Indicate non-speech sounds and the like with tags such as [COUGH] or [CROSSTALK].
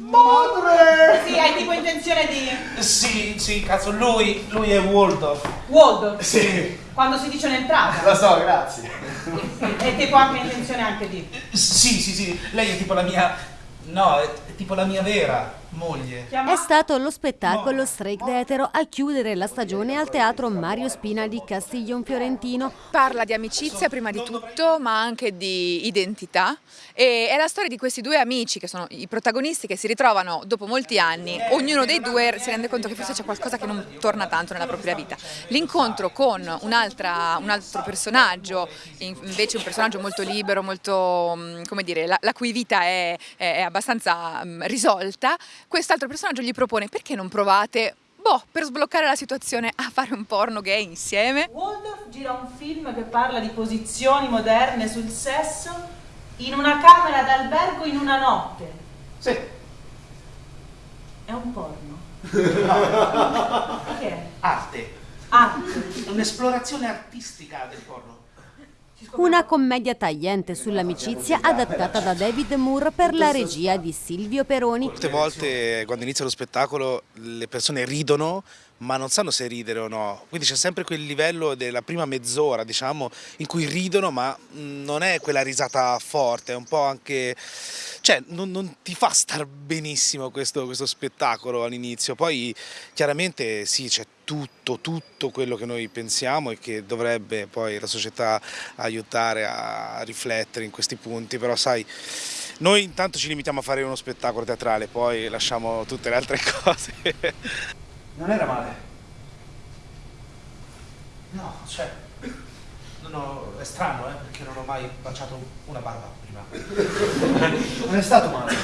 Madre! Sì, hai tipo intenzione di... Sì, sì, cazzo, lui, lui è Waldorf. Waldorf, Sì, quando si dice un'entrata. lo so, grazie. E tipo anche intenzione anche di... Sì, sì, sì, lei è tipo la mia... No, è, tipo la mia vera moglie. È stato lo spettacolo Strike d'Etero a chiudere la stagione al teatro Mario Spina di Castiglion Fiorentino. Parla di amicizia prima di tutto, ma anche di identità e è la storia di questi due amici che sono i protagonisti che si ritrovano dopo molti anni, ognuno dei due si rende conto che forse c'è qualcosa che non torna tanto nella propria vita. L'incontro con un, un altro personaggio, invece un personaggio molto libero, molto, mm, come dire, la, la cui vita è, è abbastanza um, risolta, quest'altro personaggio gli propone perché non provate boh, per sbloccare la situazione a fare un porno gay insieme. Waldorf gira un film che parla di posizioni moderne sul sesso in una camera d'albergo in una notte. Sì. È un porno. No. Che è? Arte. Arte. Un'esplorazione artistica del porno. Una commedia tagliente sull'amicizia adattata da David Moore per la regia di Silvio Peroni. Molte volte quando inizia lo spettacolo le persone ridono ma non sanno se ridere o no, quindi c'è sempre quel livello della prima mezz'ora diciamo in cui ridono ma non è quella risata forte, è un po' anche, cioè non, non ti fa star benissimo questo, questo spettacolo all'inizio, poi chiaramente sì c'è tutto, tutto quello che noi pensiamo e che dovrebbe poi la società aiutare a riflettere in questi punti, però sai noi intanto ci limitiamo a fare uno spettacolo teatrale, poi lasciamo tutte le altre [LAUGHS] cose. Non era male. No, cioè... No, è strano, eh, perché non ho mai baciato una barba prima. [LAUGHS] Non è stato male.